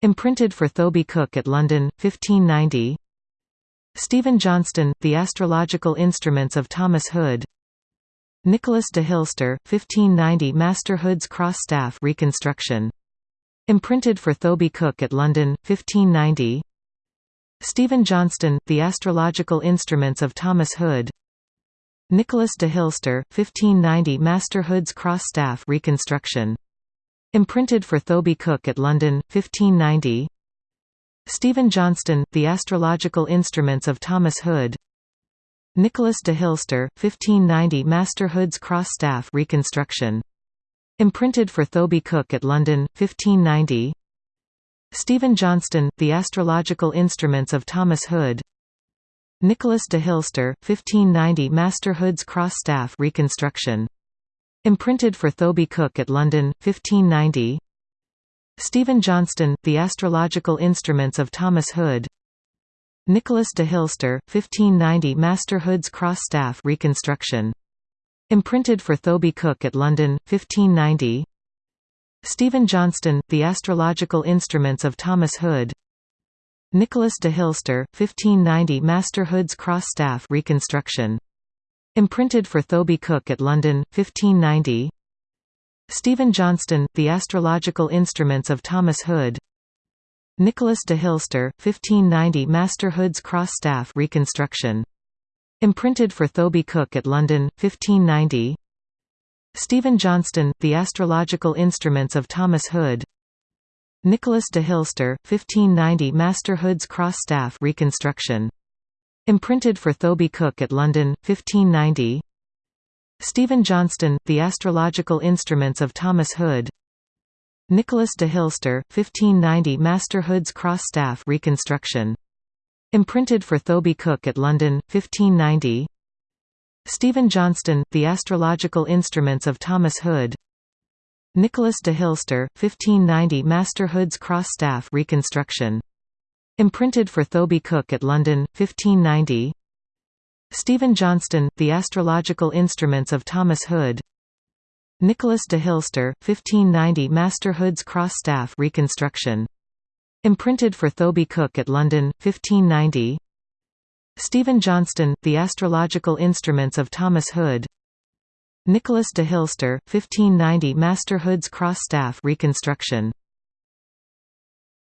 Imprinted for Thoby Cook at London, 1590 Stephen Johnston, The Astrological Instruments of Thomas Hood Nicholas de Hilster, 1590 Master Hood's Cross Staff reconstruction. Imprinted for Thoby Cook at London, 1590 Stephen Johnston, The Astrological Instruments of Thomas Hood Nicholas de Hilster, 1590 Master Hood's Cross Staff reconstruction. Imprinted for Thoby Cook at London, 1590 Stephen Johnston, The Astrological Instruments of Thomas Hood Nicholas de Hilster, 1590 Master Hood's Cross Staff reconstruction. Imprinted for Thoby Cook at London, 1590 Stephen Johnston, The Astrological Instruments of Thomas Hood Nicholas de Hilster, 1590 Master Hood's Cross Staff reconstruction. Imprinted for Thoby Cook at London, 1590 Stephen Johnston, The Astrological Instruments of Thomas Hood Nicholas de Hilster, 1590 Master Hood's Cross Staff reconstruction. Imprinted for Thoby Cook at London, 1590 Stephen Johnston, The Astrological Instruments of Thomas Hood Nicholas de Hilster, 1590 Master Hood's Cross Staff reconstruction. Imprinted for Thoby Cook at London, 1590 Stephen Johnston, The Astrological Instruments of Thomas Hood Nicholas de Hilster, 1590 Master Hood's Cross Staff reconstruction. Imprinted for Thoby Cook at London, 1590 Stephen Johnston, The Astrological Instruments of Thomas Hood Nicholas de Hilster, 1590 Master Hood's Cross Staff reconstruction. Imprinted for Thoby Cook at London, 1590 Stephen Johnston, The Astrological Instruments of Thomas Hood Nicholas de Hilster, 1590 Master Hood's Cross Staff reconstruction. Imprinted for Thoby Cook at London, 1590 Stephen Johnston, The Astrological Instruments of Thomas Hood Nicholas de Hilster, 1590 Master Hood's Cross Staff reconstruction. Imprinted for Thoby Cook at London, 1590 Stephen Johnston, The Astrological Instruments of Thomas Hood Nicholas de Hilster, 1590 Master Hood's Cross Staff reconstruction. Imprinted for Thoby Cook at London, 1590 Stephen Johnston, The Astrological Instruments of Thomas Hood Nicholas de Hilster, 1590 Master Hood's Cross Staff reconstruction.